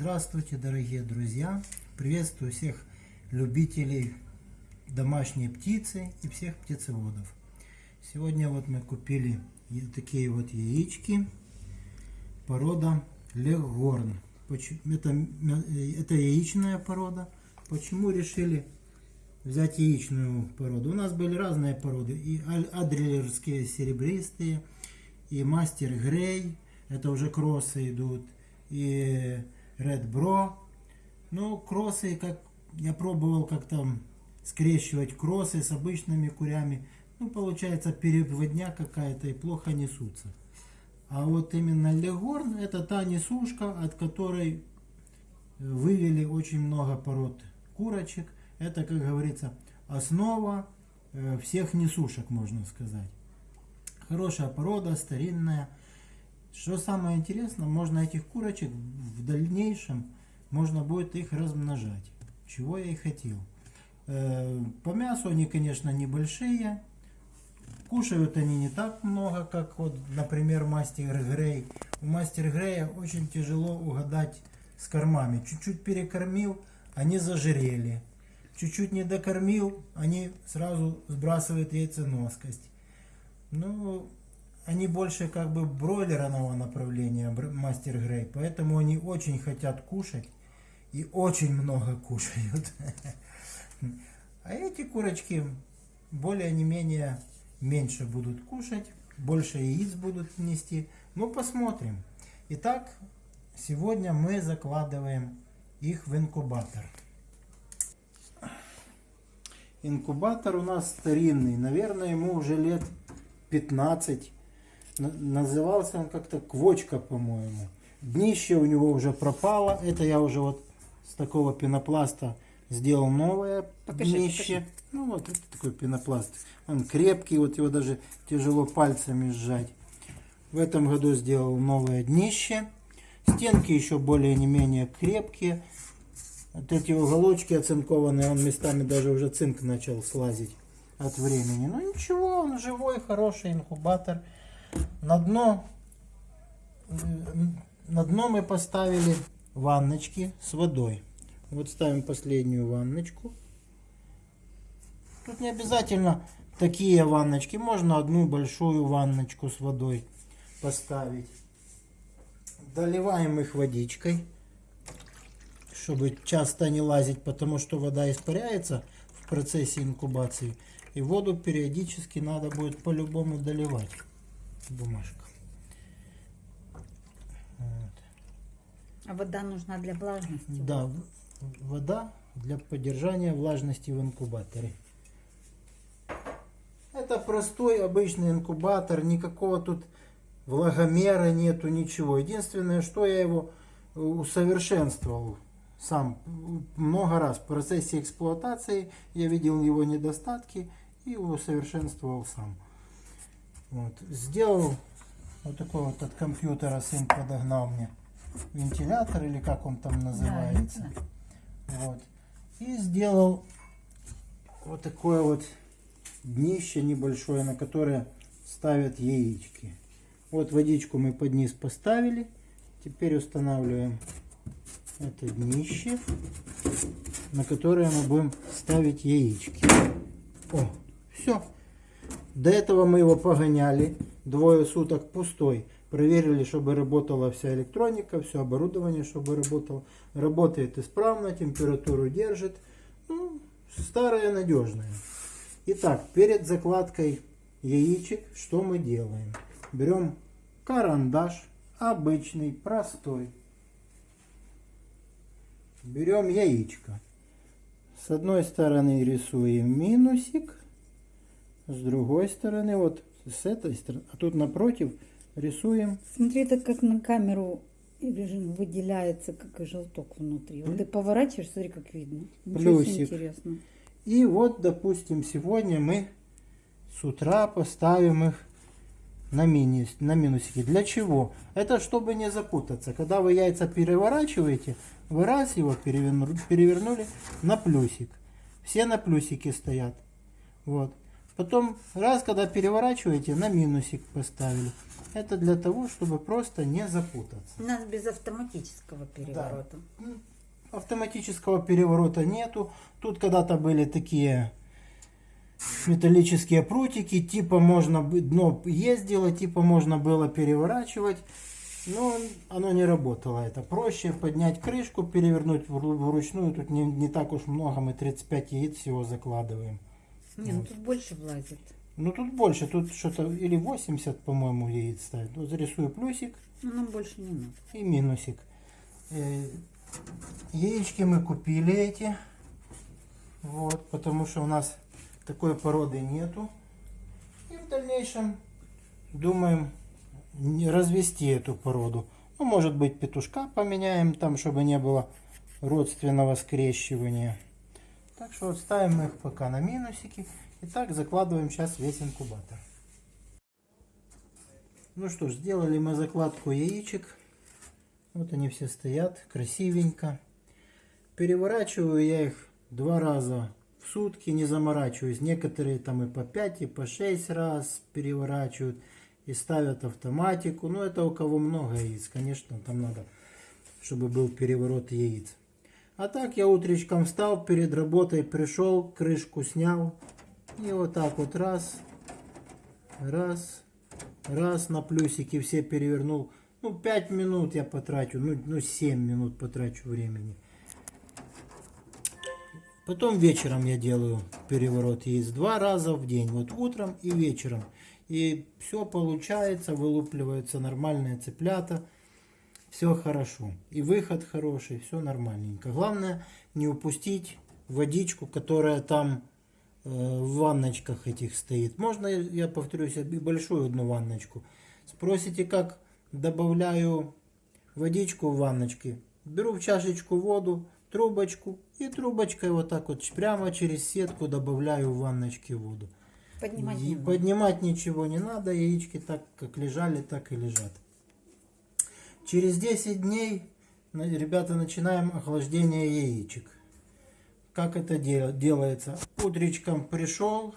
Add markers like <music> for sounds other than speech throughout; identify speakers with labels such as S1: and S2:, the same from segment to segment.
S1: Здравствуйте, дорогие друзья! Приветствую всех любителей домашней птицы и всех птицеводов. Сегодня вот мы купили такие вот яички порода Легорн. Это, э, это яичная порода. Почему решили взять яичную породу? У нас были разные породы. И адрилерские серебристые, и мастер Грей. Это уже кроссы идут. И Red Bro. Ну, кроссы, как я пробовал как-то скрещивать кроссы с обычными курями. Ну, получается переводня какая-то и плохо несутся. А вот именно Легорн это та несушка, от которой вывели очень много пород курочек. Это, как говорится, основа э, всех несушек, можно сказать. Хорошая порода, старинная. Что самое интересное, можно этих курочек в дальнейшем, можно будет их размножать. Чего я и хотел. Э, По мясу они, конечно, небольшие. Кушают они не так много, как вот, например, мастер Грей. У мастер Грея очень тяжело угадать с кормами. Чуть-чуть перекормил, они зажирели. Чуть-чуть не докормил, они сразу сбрасывают яйценоскость. Ну, они больше как бы бройлерного направления, мастер Грей. Поэтому они очень хотят кушать и очень много <laughs> кушают. А эти курочки более не менее меньше будут кушать, больше яиц будут нести. Ну, посмотрим. Итак, сегодня мы закладываем их в инкубатор. Инкубатор у нас старинный, наверное, ему уже лет 15. На- Назывался он как-то Квочка, по-моему. Днище у него уже пропало. Это я уже вот с такого пенопласта сделал новое
S2: Покажи,
S1: днище. Ну вот это такой пенопласт. Он крепкий, вот его даже тяжело пальцами сжать. В этом году сделал новое днище. Стенки еще более не менее крепкие. Вот эти уголочки оцинкованные, он местами даже уже цинк начал слазить от времени. Ну ничего, он живой, хороший инкубатор. На дно, на дно мы поставили ванночки с водой. Вот ставим последнюю ванночку. Тут не обязательно такие ванночки. Можно одну большую ванночку с водой поставить. Доливаем их водичкой, чтобы часто не лазить, потому что вода испаряется в процессе инкубации. И воду периодически надо будет по-любому доливать. Бумажка. Вот.
S2: А вода нужна для влажности.
S1: Да, вода для поддержания влажности в инкубаторе. Это простой обычный инкубатор, никакого тут влагомера нету, ничего. Единственное, что я его э, усовершенствовал сам много раз в процессе эксплуатации. Я видел его недостатки и усовершенствовал сам. Вот. Сделал вот такой вот от компьютера сын подогнал мне вентилятор или как он там называется. Вот. И сделал вот такое вот днище небольшое, на которое ставят яички. Вот водичку мы под низ поставили. Теперь устанавливаем это днище, на которое мы будем ставить яички. О, все. До этого мы его погоняли двое суток пустой. Проверили, чтобы работала вся электроника, все оборудование, чтобы работало. Работает исправно, температуру держит. Ну, старое надежное. Итак, перед закладкой яичек что мы делаем? Берем карандаш, обычный, простой. Берем яичко. С одной стороны рисуем минусик, с другой стороны, вот с этой стороны, а тут напротив рисуем
S2: Смотри, это как на камеру режим выделяется, как и желток внутри. Вот ты поворачиваешь, смотри, как видно. Ничего
S1: Плюсик.
S2: интересно.
S1: И вот, допустим, сегодня мы с утра поставим их на, минус, на минусики. Для чего? Это чтобы не запутаться. Когда вы яйца переворачиваете, вы раз его переверну- перевернули на плюсик. Все на плюсике стоят. Вот. Потом, раз, когда переворачиваете, на минусик поставили. Это для того, чтобы просто не запутаться.
S2: У нас без автоматического переворота.
S1: М, Автоматического переворота нету. Тут когда-то были такие металлические прутики, типа можно дно ездило, типа можно было переворачивать. Но оно не работало. Это проще поднять крышку, перевернуть вру- вручную. Тут не, не так уж много, мы 35 яиц всего закладываем.
S2: Не, ну тут больше влазит.
S1: Ну тут больше, тут что-то или 80, по-моему, яиц ставят. Вот зарисую плюсик
S2: Ну, нам больше не надо.
S1: и минусик. Э, Яички мы купили эти. Вот, потому что у нас такой породы нету. И в дальнейшем думаем развести эту породу. Ну, может быть, петушка поменяем там, чтобы не было родственного скрещивания. Так что ставим их пока на минусики. И так закладываем сейчас весь инкубатор. Ну что ж, сделали мы закладку яичек. Вот они все стоят, красивенько. Переворачиваю я их два раза в сутки, не заморачиваюсь. Некоторые там и по 5, и по 6 раз переворачивают и ставят автоматику. Ну это у кого много яиц, конечно, там надо, чтобы был переворот яиц. А так я утречком встал, перед работой пришел, крышку снял. И вот так вот раз, раз, раз на плюсики все перевернул. Ну, 5 минут я потрачу, ну, ну 7 минут потрачу времени. Потом вечером я делаю переворот яиц два раза в день, вот утром и вечером. И все получается, вылупливаются нормальные цыплята, все хорошо. И выход хороший, все нормальненько. Главное не упустить водичку, которая там э, в ванночках этих стоит. Можно, я повторюсь, и большую одну ванночку. Спросите, как добавляю водичку в ванночки. Беру в чашечку воду, трубочку и трубочкой вот так вот прямо через сетку добавляю в ванночки воду.
S2: Поднимать
S1: И
S2: не
S1: поднимать ничего не надо, яички так как лежали, так и лежат. Через 10 дней, ребята, начинаем охлаждение яичек. Как это де- делается? Утречком пришел,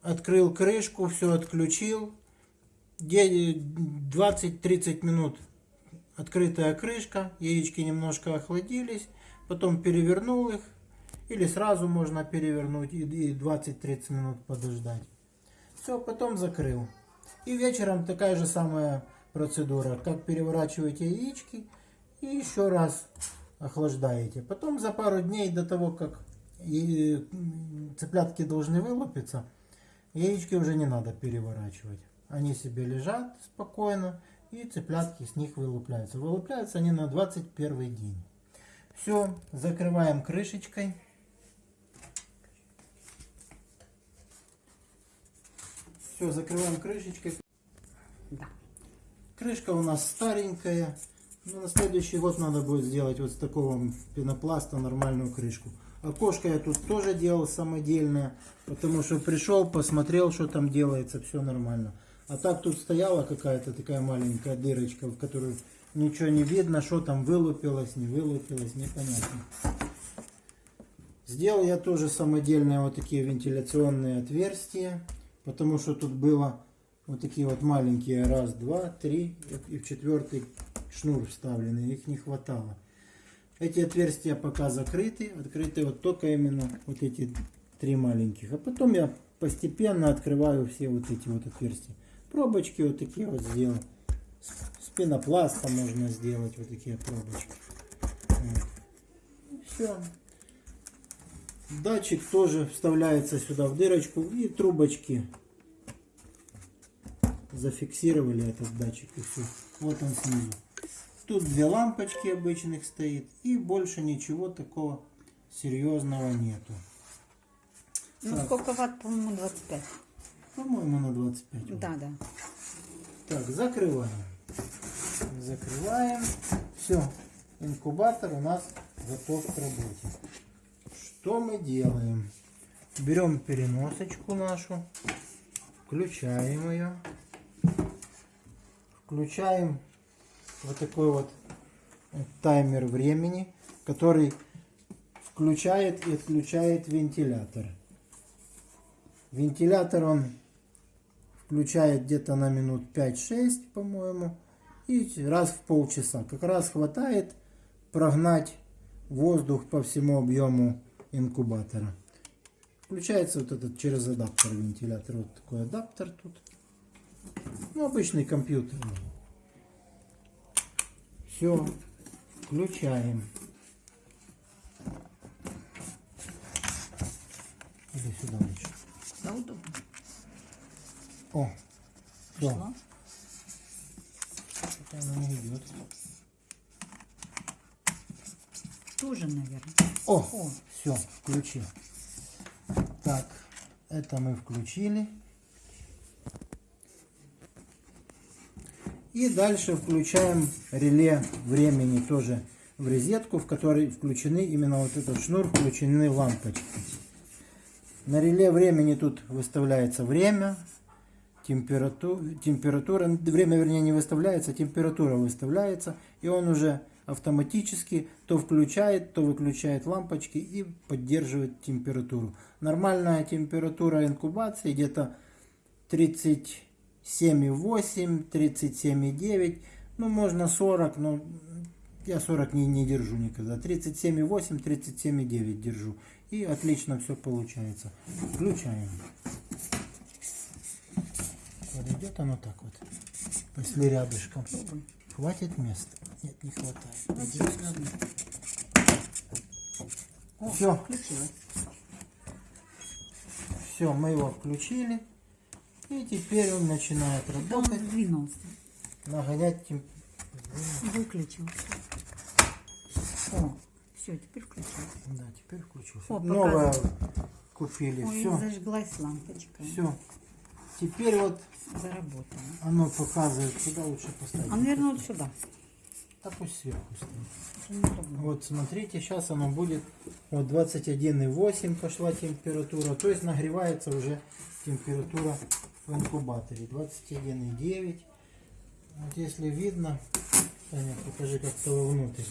S1: открыл крышку, все отключил. Де- 20-30 минут открытая крышка, яички немножко охладились, потом перевернул их, или сразу можно перевернуть и 20-30 минут подождать. Все, потом закрыл. И вечером такая же самая процедура, как переворачиваете яички и еще раз охлаждаете. Потом за пару дней до того, как цыплятки должны вылупиться, яички уже не надо переворачивать. Они себе лежат спокойно, и цыплятки с них вылупляются. Вылупляются они на 21 день. Все, закрываем крышечкой. Все, закрываем крышечкой. Крышка у нас старенькая. Но на следующий год надо будет сделать вот с такого пенопласта нормальную крышку. Окошко я тут тоже делал самодельное, потому что пришел, посмотрел, что там делается, все нормально. А так тут стояла какая-то такая маленькая дырочка, в которую ничего не видно, что там вылупилось, не вылупилось, непонятно. Сделал я тоже самодельные вот такие вентиляционные отверстия, потому что тут было вот такие вот маленькие, раз, два, три, и в четвертый шнур вставлены, их не хватало. Эти отверстия пока закрыты, открыты вот только именно вот эти три маленьких. А потом я постепенно открываю все вот эти вот отверстия. Пробочки вот такие вот сделал. С пенопласта можно сделать вот такие пробочки. Все. Датчик тоже вставляется сюда в дырочку и трубочки зафиксировали этот датчик и все. Вот он снизу. Тут две лампочки обычных стоит и больше ничего такого серьезного нету.
S2: Ну,
S1: Так.
S2: сколько ватт, по-моему, 25.
S1: По-моему на 25. вот.
S2: Да, да.
S1: Так, закрываем. Закрываем. Все. Инкубатор у нас готов к работе. Что мы делаем? Берем переносочку нашу. Включаем ее. Включаем вот такой вот таймер времени, который включает и отключает вентилятор. Вентилятор он включает где-то на минут 5-6, по-моему, и раз в полчаса. Как раз хватает прогнать воздух по всему объему инкубатора. Включается вот этот через адаптер вентилятор. Вот такой адаптер тут. Ну, обычный компьютер. Все, включаем. Или сюда лучше.
S2: Да, удобно.
S1: О, все.
S2: Пошла.
S1: Она не идет.
S2: Тоже, наверное.
S1: О,
S2: О.
S1: все, включил. Так, это мы включили. И дальше включаем реле времени тоже в розетку, в которой включены именно вот этот шнур, включены лампочки. На реле времени тут выставляется время, температура, температура, время вернее не выставляется, температура выставляется, и он уже автоматически то включает, то выключает лампочки и поддерживает температуру. Нормальная температура инкубации где-то 37,8, 37,9, ну можно 40, но я 40 не, не держу никогда. 37,8, 37,9 держу. И отлично все получается. Включаем. Подойдет оно так вот. Если рядышком. Хватит места? Нет, не хватает. Все, все, мы его включили. И теперь он начинает
S2: Он
S1: работать,
S2: сдвинулся.
S1: нагонять тем-
S2: Выключился. О, все, теперь включилась.
S1: Да, теперь включился.
S2: О,
S1: Новое
S2: показывает.
S1: купили.
S2: Ой,
S1: Все,
S2: зажглась лампочка.
S1: все. Теперь вот
S2: Заработала.
S1: оно показывает, куда лучше поставить.
S2: А, наверное, вот сюда.
S1: Да пусть сверху стоит. Вот смотрите, сейчас оно будет вот 21,8 пошла температура, то есть нагревается уже температура в инкубаторе 21,9. Вот если видно, Таня, покажи как-то вовнутрь.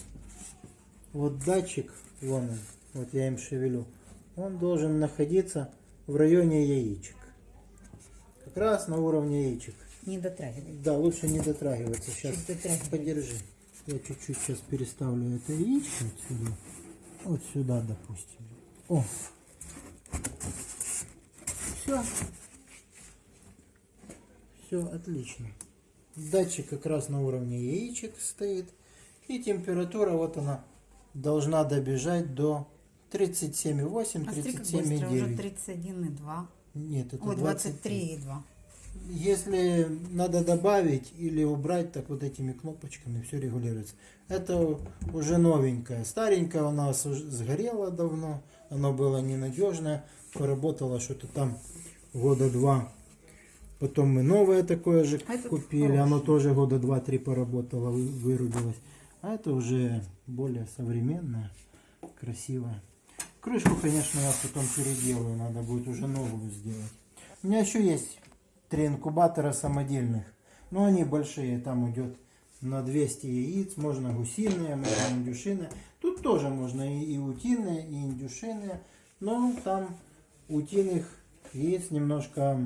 S1: Вот датчик, вон он, вот я им шевелю, он должен находиться в районе яичек. Как раз на уровне яичек.
S2: Не дотрагивай.
S1: Да, лучше не дотрагиваться. Сейчас подержи. Я чуть-чуть сейчас переставлю это яичко вот сюда. Вот сюда, допустим. О. Все. Все, отлично. Датчик как раз на уровне яичек стоит. И температура, вот она, должна добежать до 37,8,
S2: А смотри, как быстро, уже
S1: 37,9.
S2: 31,2.
S1: Нет, это
S2: Ой,
S1: 23.
S2: 23,2.
S1: Если надо добавить или убрать, так вот этими кнопочками все регулируется. Это уже новенькое. Старенькое у нас уже сгорело давно. Оно было ненадежное. Поработало что-то там года два. Потом мы новое такое же
S2: А
S1: купили. Оно тоже года два-три поработало, вы- вырубилось. А это уже более современное, красивое. Крышку, конечно, я потом переделаю. Надо будет уже новую сделать. У меня еще есть три инкубатора самодельных. Но они большие, там идет на 200 яиц. Можно гусиные, можно индюшиные. Тут тоже можно и, и утиные, и индюшиные. Но там утиных яиц немножко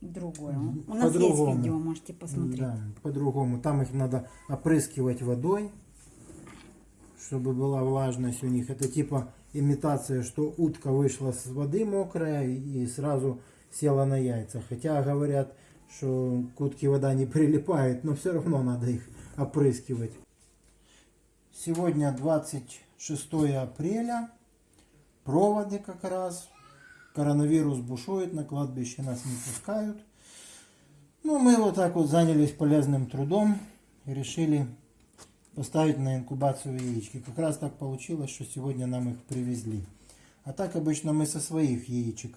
S2: Другое. У нас есть видео, можете посмотреть.
S1: да, по-другому. Там их надо опрыскивать водой, чтобы была влажность у них. Это типа имитация, что утка вышла с воды мокрая и сразу села на яйца. Хотя говорят, что к утке вода не прилипает, но все равно надо их опрыскивать. Сегодня 26 апреля. Проводы как раз. Коронавирус бушует, на кладбище нас не пускают. Ну, мы вот так вот занялись полезным трудом и решили поставить на инкубацию яички. Как раз так получилось, что сегодня нам их привезли. А так обычно мы со своих яичек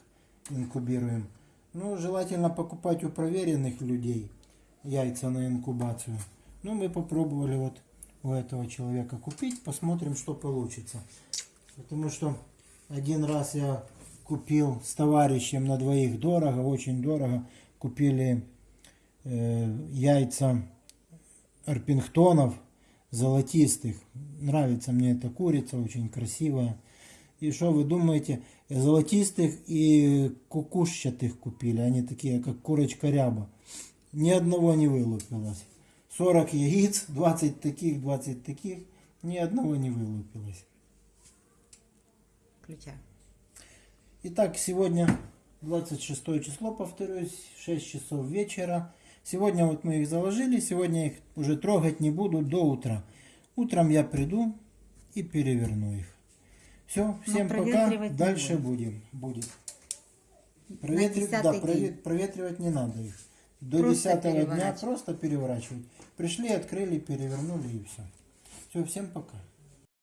S1: инкубируем. Ну, желательно покупать у проверенных людей яйца на инкубацию. Ну, мы попробовали вот у этого человека купить, посмотрим, что получится. Потому что один раз я купил с товарищем на двоих дорого, очень дорого. Купили э, яйца арпингтонов золотистых. Нравится мне эта курица, очень красивая. И что вы думаете, золотистых и кукушчатых купили, они такие, как курочка ряба. Ни одного не вылупилось. 40 яиц, <laughs> 20 таких, 20 таких, ни одного не вылупилось.
S2: Включай.
S1: Итак, сегодня 26 число, повторюсь, 6 часов вечера. Сегодня вот мы их заложили, сегодня их уже трогать не буду до утра. Утром я приду и переверну их. Все, всем пока. Дальше
S2: будем.
S1: Будет. Проветривать, да, проветривать не надо их. До
S2: Просто
S1: 10 дня просто переворачивать. Пришли, открыли, перевернули и все. Все, всем пока.